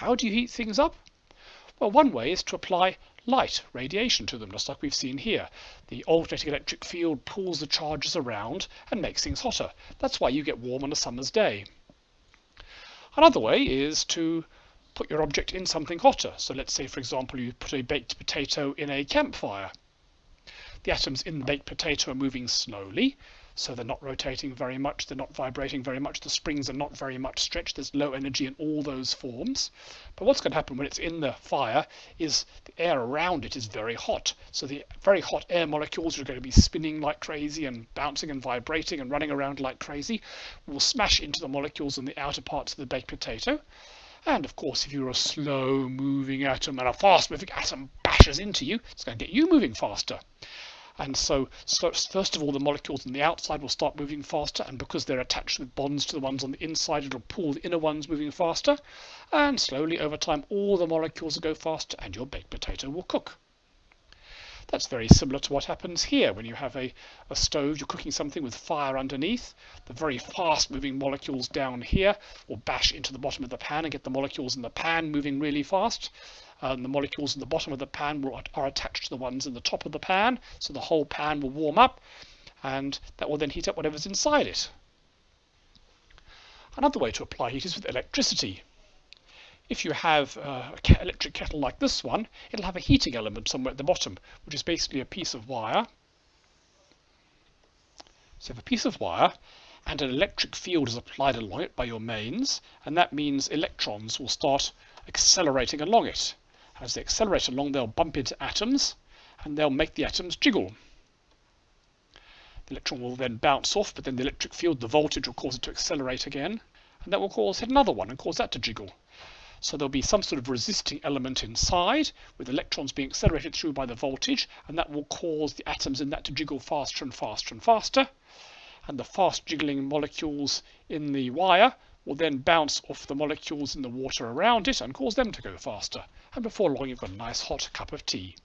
how do you heat things up? Well, one way is to apply light, radiation to them, just like we've seen here. The alternating electric field pulls the charges around and makes things hotter. That's why you get warm on a summer's day. Another way is to put your object in something hotter. So let's say, for example, you put a baked potato in a campfire. The atoms in the baked potato are moving slowly, so they're not rotating very much, they're not vibrating very much, the springs are not very much stretched, there's low energy in all those forms. But what's going to happen when it's in the fire is the air around it is very hot. So the very hot air molecules are going to be spinning like crazy and bouncing and vibrating and running around like crazy, will smash into the molecules in the outer parts of the baked potato. And of course, if you're a slow moving atom and a fast moving atom bashes into you, it's going to get you moving faster. And so, so, first of all, the molecules on the outside will start moving faster, and because they're attached with bonds to the ones on the inside, it'll pull the inner ones moving faster. And slowly, over time, all the molecules will go faster, and your baked potato will cook. That's very similar to what happens here when you have a, a stove, you're cooking something with fire underneath. The very fast moving molecules down here will bash into the bottom of the pan and get the molecules in the pan moving really fast. And the molecules in the bottom of the pan will, are attached to the ones in the top of the pan, so the whole pan will warm up and that will then heat up whatever's inside it. Another way to apply heat is with electricity. If you have uh, an electric kettle like this one, it'll have a heating element somewhere at the bottom, which is basically a piece of wire. So you have a piece of wire and an electric field is applied along it by your mains, and that means electrons will start accelerating along it. As they accelerate along, they'll bump into atoms, and they'll make the atoms jiggle. The electron will then bounce off, but then the electric field, the voltage, will cause it to accelerate again, and that will cause another one and cause that to jiggle. So there'll be some sort of resisting element inside with electrons being accelerated through by the voltage and that will cause the atoms in that to jiggle faster and faster and faster. And the fast jiggling molecules in the wire will then bounce off the molecules in the water around it and cause them to go faster. And before long you've got a nice hot cup of tea.